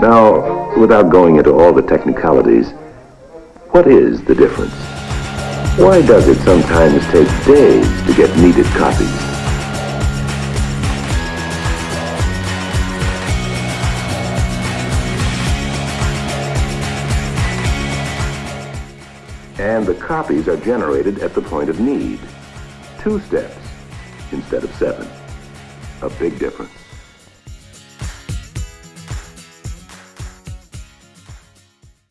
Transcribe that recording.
Now, without going into all the technicalities, what is the difference? Why does it sometimes take days to get needed copies? And the copies are generated at the point of need. Two steps instead of seven. A big difference.